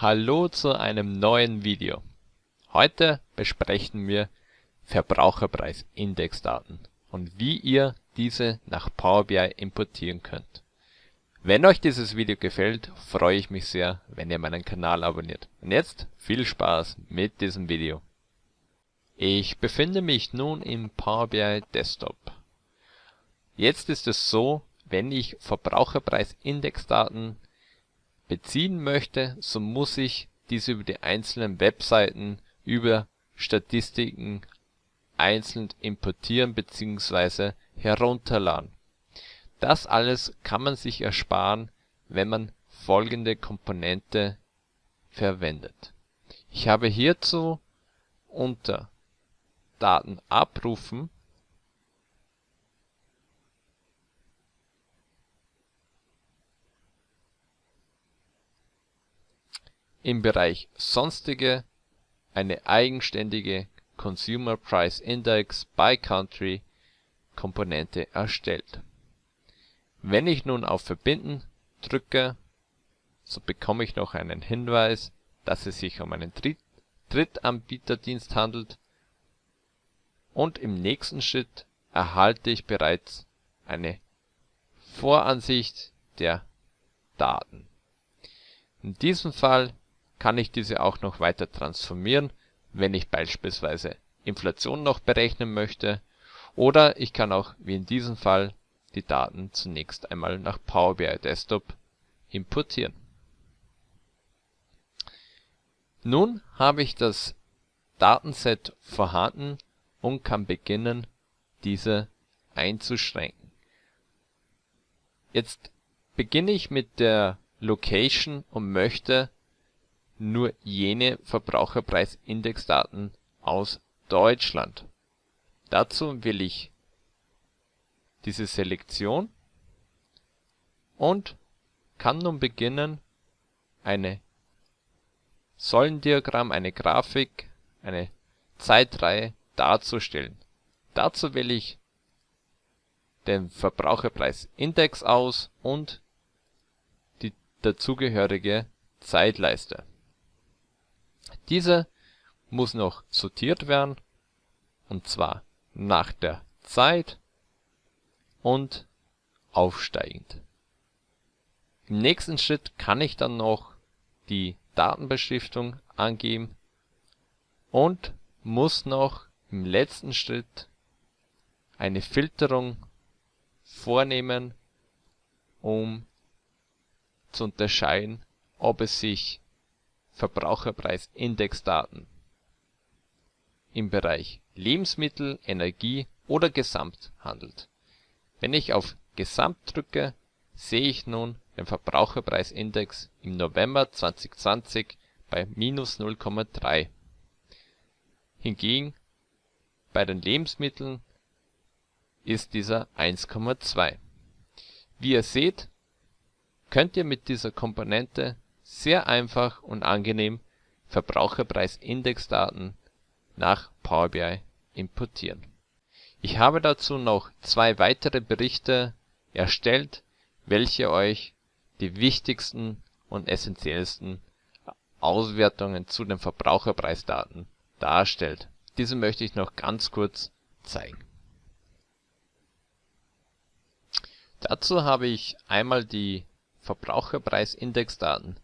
Hallo zu einem neuen Video. Heute besprechen wir Verbraucherpreisindexdaten und wie ihr diese nach Power BI importieren könnt. Wenn euch dieses Video gefällt, freue ich mich sehr, wenn ihr meinen Kanal abonniert. Und jetzt viel Spaß mit diesem Video. Ich befinde mich nun im Power BI Desktop. Jetzt ist es so, wenn ich Verbraucherpreisindexdaten beziehen möchte, so muss ich diese über die einzelnen Webseiten über Statistiken einzeln importieren bzw. herunterladen. Das alles kann man sich ersparen, wenn man folgende Komponente verwendet. Ich habe hierzu unter Daten abrufen im Bereich Sonstige eine eigenständige Consumer Price Index by Country Komponente erstellt. Wenn ich nun auf Verbinden drücke, so bekomme ich noch einen Hinweis, dass es sich um einen Drittanbieterdienst handelt und im nächsten Schritt erhalte ich bereits eine Voransicht der Daten. In diesem Fall kann ich diese auch noch weiter transformieren, wenn ich beispielsweise Inflation noch berechnen möchte, oder ich kann auch wie in diesem Fall die Daten zunächst einmal nach Power BI Desktop importieren. Nun habe ich das Datenset vorhanden und kann beginnen, diese einzuschränken. Jetzt beginne ich mit der Location und möchte nur jene Verbraucherpreisindexdaten aus Deutschland. Dazu will ich diese Selektion und kann nun beginnen eine Säulendiagramm, eine Grafik, eine Zeitreihe darzustellen. Dazu wähle ich den Verbraucherpreisindex aus und die dazugehörige Zeitleiste diese muss noch sortiert werden, und zwar nach der Zeit und aufsteigend. Im nächsten Schritt kann ich dann noch die Datenbeschriftung angeben und muss noch im letzten Schritt eine Filterung vornehmen, um zu unterscheiden, ob es sich Verbraucherpreisindexdaten im Bereich Lebensmittel, Energie oder Gesamt handelt. Wenn ich auf Gesamt drücke, sehe ich nun den Verbraucherpreisindex im November 2020 bei minus 0,3. Hingegen bei den Lebensmitteln ist dieser 1,2. Wie ihr seht, könnt ihr mit dieser Komponente sehr einfach und angenehm Verbraucherpreisindexdaten nach Power BI importieren. Ich habe dazu noch zwei weitere Berichte erstellt, welche euch die wichtigsten und essentiellsten Auswertungen zu den Verbraucherpreisdaten darstellt. Diese möchte ich noch ganz kurz zeigen. Dazu habe ich einmal die Verbraucherpreisindexdaten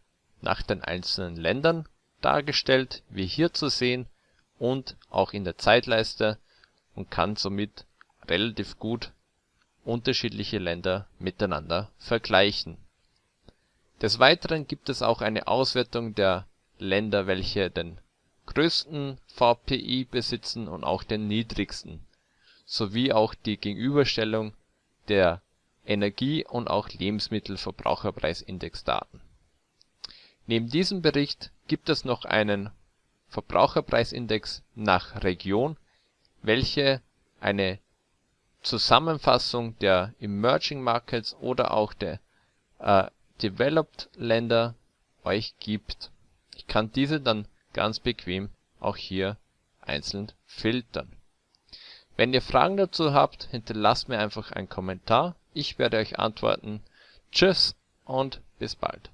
nach den einzelnen Ländern dargestellt, wie hier zu sehen und auch in der Zeitleiste und kann somit relativ gut unterschiedliche Länder miteinander vergleichen. Des Weiteren gibt es auch eine Auswertung der Länder, welche den größten VPI besitzen und auch den niedrigsten, sowie auch die Gegenüberstellung der Energie und auch Lebensmittelverbraucherpreisindexdaten Neben diesem Bericht gibt es noch einen Verbraucherpreisindex nach Region, welche eine Zusammenfassung der Emerging Markets oder auch der äh, Developed Länder euch gibt. Ich kann diese dann ganz bequem auch hier einzeln filtern. Wenn ihr Fragen dazu habt, hinterlasst mir einfach einen Kommentar. Ich werde euch antworten. Tschüss und bis bald